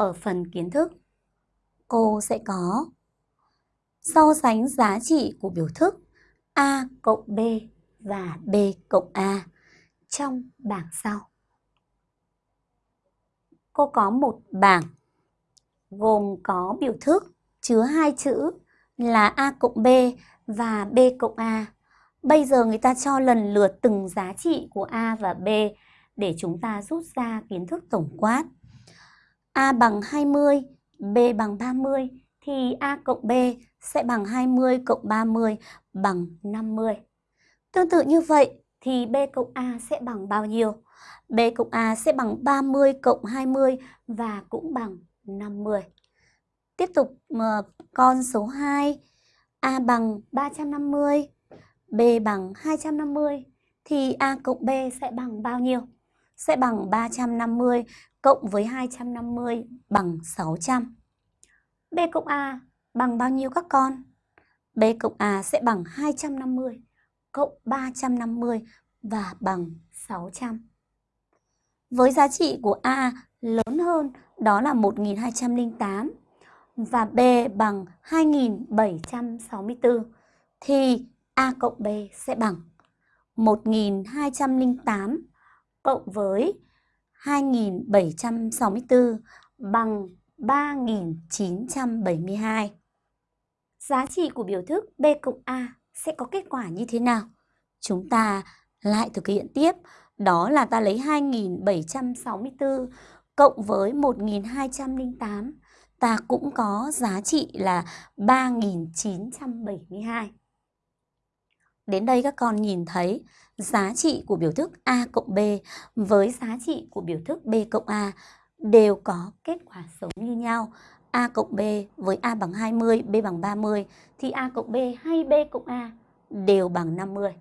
ở phần kiến thức, cô sẽ có so sánh giá trị của biểu thức A cộng B và B cộng A trong bảng sau. Cô có một bảng gồm có biểu thức chứa hai chữ là A cộng B và B cộng A. Bây giờ người ta cho lần lượt từng giá trị của A và B để chúng ta rút ra kiến thức tổng quát. A bằng 20, B bằng 30 thì A cộng B sẽ bằng 20 cộng 30 bằng 50. Tương tự như vậy thì B cộng A sẽ bằng bao nhiêu? B cộng A sẽ bằng 30 cộng 20 và cũng bằng 50. Tiếp tục ờ, con số 2, A bằng 350, B bằng 250 thì A cộng B sẽ bằng bao nhiêu? Sẽ bằng 350 cộng với 250 bằng 600. B cộng A bằng bao nhiêu các con? B cộng A sẽ bằng 250 cộng 350 và bằng 600. Với giá trị của A lớn hơn, đó là 1208 và B bằng 2764 thì A cộng B sẽ bằng 1208 cộng với 2764 bằng 3972. Giá trị của biểu thức B cộng A sẽ có kết quả như thế nào? Chúng ta lại thực hiện tiếp, đó là ta lấy 2764 cộng với 1208, ta cũng có giá trị là 3972. Đến đây các con nhìn thấy giá trị của biểu thức A cộng B với giá trị của biểu thức B cộng A đều có kết quả giống như nhau. A cộng B với A bằng 20, B bằng 30 thì A cộng B hay B cộng A đều bằng 50.